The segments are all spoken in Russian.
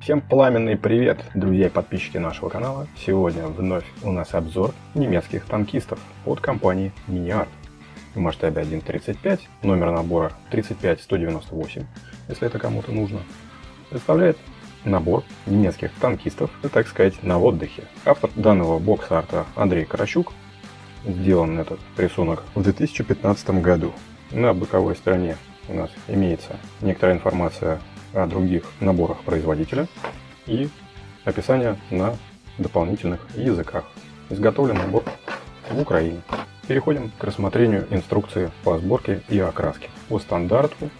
Всем пламенный привет, друзья и подписчики нашего канала. Сегодня вновь у нас обзор немецких танкистов от компании MiniArt. В масштабе 1.35, номер набора 35198, если это кому-то нужно. Представляет набор немецких танкистов, так сказать, на отдыхе. Автор данного бокс-арта Андрей Карачук. Сделан этот рисунок в 2015 году. На боковой стороне у нас имеется некоторая информация других наборах производителя и описание на дополнительных языках. Изготовлен набор в Украине. Переходим к рассмотрению инструкции по сборке и окраске. По стандарту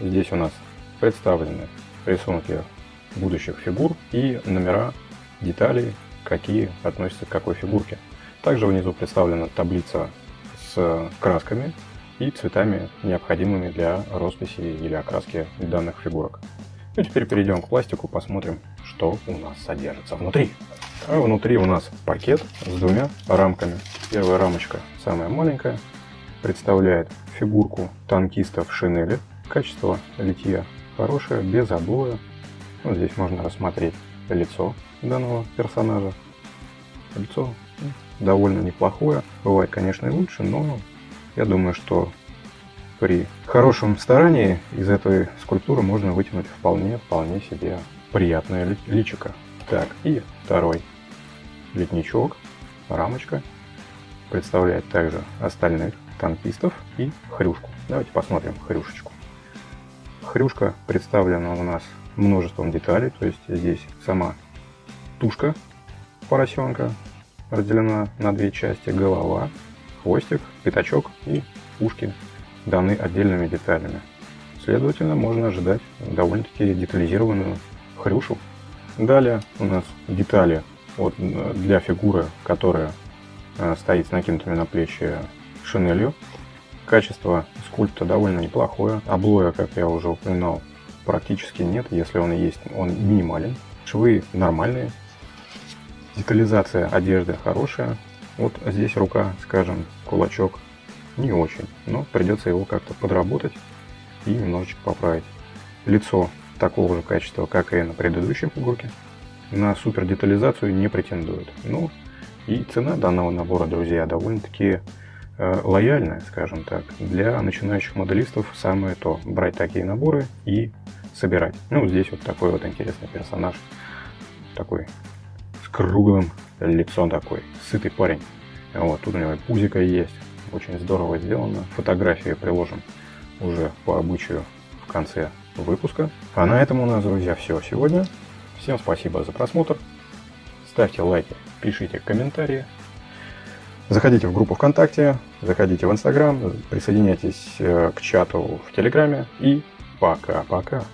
здесь у нас представлены рисунки будущих фигур и номера деталей, какие относятся к какой фигурке. Также внизу представлена таблица с красками и цветами, необходимыми для росписи или окраски данных фигурок. Ну, теперь перейдем к пластику, посмотрим, что у нас содержится внутри. А внутри у нас пакет с двумя рамками. Первая рамочка, самая маленькая, представляет фигурку танкиста в шинели. Качество литья хорошее, без облоя. Вот здесь можно рассмотреть лицо данного персонажа. Лицо ну, довольно неплохое. Бывает, конечно, и лучше, но я думаю, что при хорошем старании из этой скульптуры можно вытянуть вполне, вполне себе приятное личико. Так, и второй летничок, рамочка, представляет также остальных танкистов и хрюшку. Давайте посмотрим хрюшечку. Хрюшка представлена у нас множеством деталей, то есть здесь сама тушка поросенка разделена на две части, голова, хвостик, пятачок и ушки даны отдельными деталями. Следовательно, можно ожидать довольно-таки детализированную хрюшу. Далее у нас детали вот, для фигуры, которая э, стоит с накинутыми на плечи шинелью. Качество скульпта довольно неплохое. Облоя, как я уже упоминал, практически нет. Если он и есть, он минимален. Швы нормальные. Детализация одежды хорошая. Вот здесь рука, скажем, кулачок не очень, но придется его как-то подработать и немножечко поправить. Лицо такого же качества, как и на предыдущей фигурке. На супер детализацию не претендует. Ну и цена данного набора, друзья, довольно-таки э, лояльная, скажем так. Для начинающих моделистов самое то брать такие наборы и собирать. Ну, здесь вот такой вот интересный персонаж. Такой с круглым лицом такой, сытый парень. Вот, тут у него пузика есть, очень здорово сделано. Фотографии приложим уже по обычаю в конце выпуска. А на этом у нас, друзья, все сегодня. Всем спасибо за просмотр. Ставьте лайки, пишите комментарии. Заходите в группу ВКонтакте, заходите в Инстаграм, присоединяйтесь э, к чату в Телеграме и пока-пока.